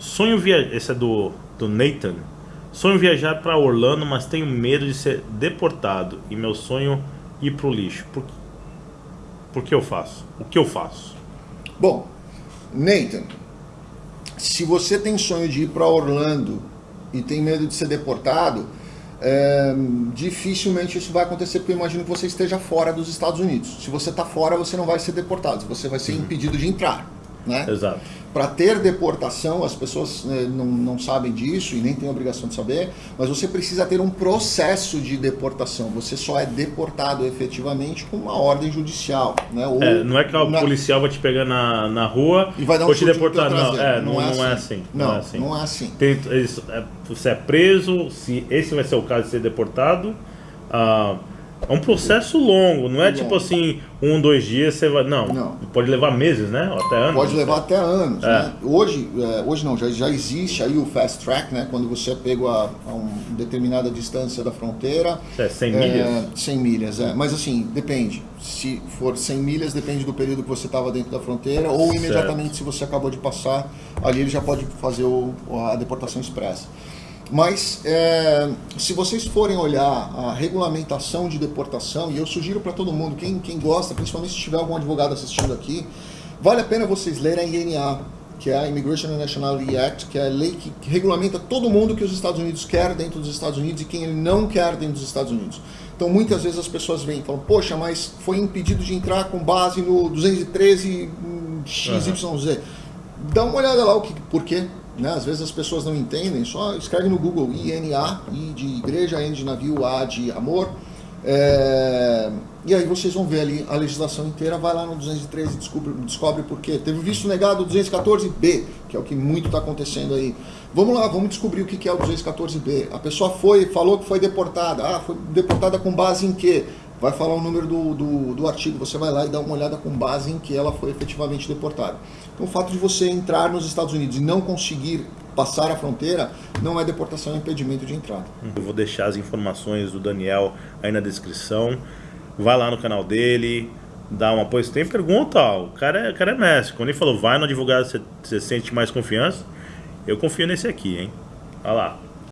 Sonho viajar. Esse é do, do Nathan. Sonho viajar para Orlando, mas tenho medo de ser deportado. E meu sonho ir pro lixo. Por, por que eu faço? O que eu faço? Bom, Nathan, se você tem sonho de ir para Orlando e tem medo de ser deportado, é, dificilmente isso vai acontecer, porque eu imagino que você esteja fora dos Estados Unidos. Se você está fora, você não vai ser deportado, você vai ser uhum. impedido de entrar. Né? Exato. Para ter deportação, as pessoas né, não, não sabem disso e nem têm obrigação de saber, mas você precisa ter um processo de deportação. Você só é deportado efetivamente com uma ordem judicial. Né? Ou é, não é que o na... policial vai te pegar na, na rua e vai dar um te deportar. Não, é, não, não, é, não, é assim. Não, não, é assim. Não é assim. Tem, é, você é preso, se esse vai ser o caso de ser deportado. Ah, é um processo longo, não é tipo assim, um, dois dias você vai. Não, não, pode levar meses, né? Até anos. Pode levar até anos. É. Né? Hoje, é, hoje não, já, já existe aí o fast track, né? Quando você é pego a, a uma determinada distância da fronteira. É, 100 milhas? É, 100 milhas, é. Mas assim, depende. Se for 100 milhas, depende do período que você estava dentro da fronteira, ou imediatamente certo. se você acabou de passar, ali ele já pode fazer o, a deportação expressa. Mas é, se vocês forem olhar a regulamentação de deportação, e eu sugiro para todo mundo, quem, quem gosta, principalmente se tiver algum advogado assistindo aqui, vale a pena vocês lerem a INA, que é a Immigration and Nationality Act, que é a lei que, que regulamenta todo mundo que os Estados Unidos quer dentro dos Estados Unidos e quem ele não quer dentro dos Estados Unidos. Então muitas vezes as pessoas vêm e falam, poxa, mas foi impedido de entrar com base no 213 XYZ. Uhum. Dá uma olhada lá o que, por quê, né? Às vezes as pessoas não entendem, só escreve no Google INA, I de igreja, N de navio, A de amor. É... E aí vocês vão ver ali a legislação inteira, vai lá no 213 e descobre, descobre por quê. Teve visto negado 214B, que é o que muito está acontecendo aí. Vamos lá, vamos descobrir o que é o 214B. A pessoa foi, falou que foi deportada. Ah, foi deportada com base em quê? Vai falar o número do, do, do artigo, você vai lá e dá uma olhada com base em que ela foi efetivamente deportada. Então, o fato de você entrar nos Estados Unidos e não conseguir passar a fronteira não é deportação, é impedimento de entrada. Eu vou deixar as informações do Daniel aí na descrição. Vai lá no canal dele, dá um apoio. Se tem pergunta, ó, o cara é, o cara é mestre. Quando ele falou vai no advogado, você, você sente mais confiança. Eu confio nesse aqui, hein? Olha lá.